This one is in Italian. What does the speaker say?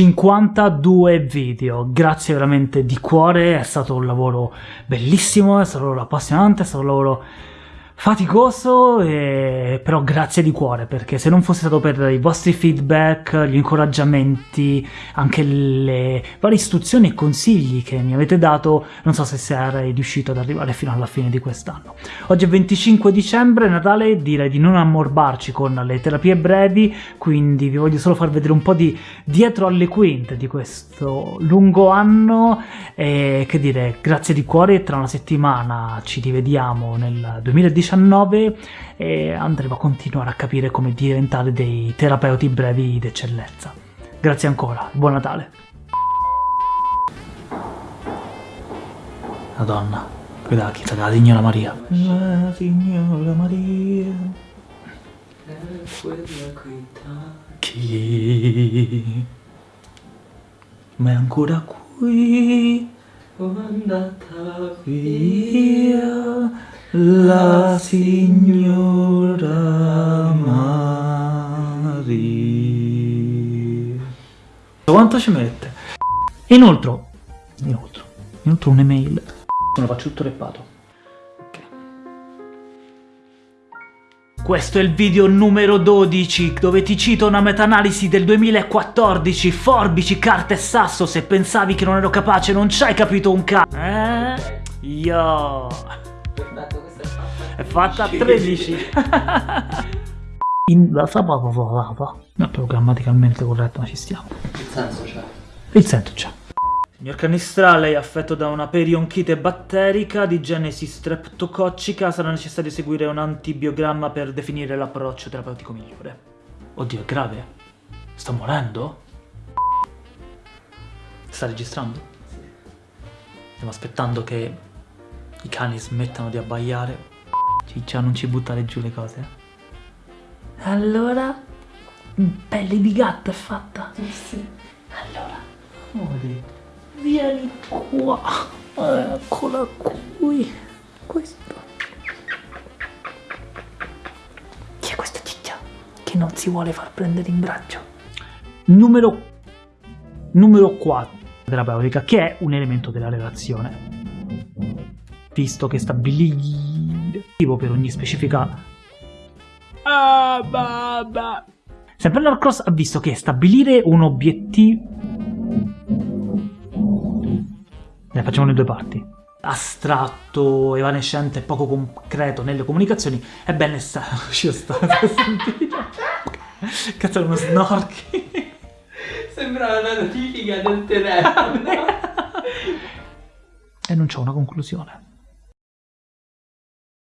52 video, grazie veramente di cuore, è stato un lavoro bellissimo, è stato un lavoro appassionante, è stato un lavoro faticoso, e... però grazie di cuore, perché se non fosse stato per i vostri feedback, gli incoraggiamenti, anche le varie istruzioni e consigli che mi avete dato, non so se sarei riuscito ad arrivare fino alla fine di quest'anno. Oggi è 25 dicembre, Natale, direi di non ammorbarci con le terapie brevi, quindi vi voglio solo far vedere un po' di dietro alle quinte di questo lungo anno, e che dire, grazie di cuore, tra una settimana ci rivediamo nel 2019 2019 e andremo a continuare a capire come diventare dei terapeuti brevi d'eccellenza. Grazie ancora, buon Natale! Madonna, guarda la chiesa della Signora Maria. La Signora Maria. Chi? Ma è ancora qui? O andata via la signora Maria. Quanto ci mette? Inoltre, inoltre, inoltre un'email. Me lo faccio tutto reppato. Questo è il video numero 12, dove ti cito una meta-analisi del 2014, forbici, carta e sasso, se pensavi che non ero capace non ci hai capito un c***o. Eh? Yo! È fatta a 13. In la No, però grammaticalmente corretto, ma ci stiamo. Il senso c'è. Il senso c'è. Signor Canistrale è affetto da una perionchite batterica di genesi streptococcica, sarà necessario eseguire un antibiogramma per definire l'approccio terapeutico migliore. Oddio, è grave? Sta morendo? Sta registrando? Sì. Stiamo aspettando che i cani smettano di abbaiare Ciccia, non ci buttare giù le cose. Allora, pelle di gatto è fatta? Sì. Allora, amore, vieni qua. Eccola qui. Questo. Chi è questa ciccia? Che non si vuole far prendere in braccio. Numero, numero 4 terapeutica, che è un elemento della relazione. Visto che stabilisce per ogni specifica... Ah, bah, bah. Sempre Norcross ha visto che stabilire un obiettivo... Ne facciamo le due parti. Astratto, evanescente e poco concreto nelle comunicazioni, è ben necessario... Ci sta, Cazzo è uno snorchi. Sembra una notifica del telefono. e non c'è una conclusione.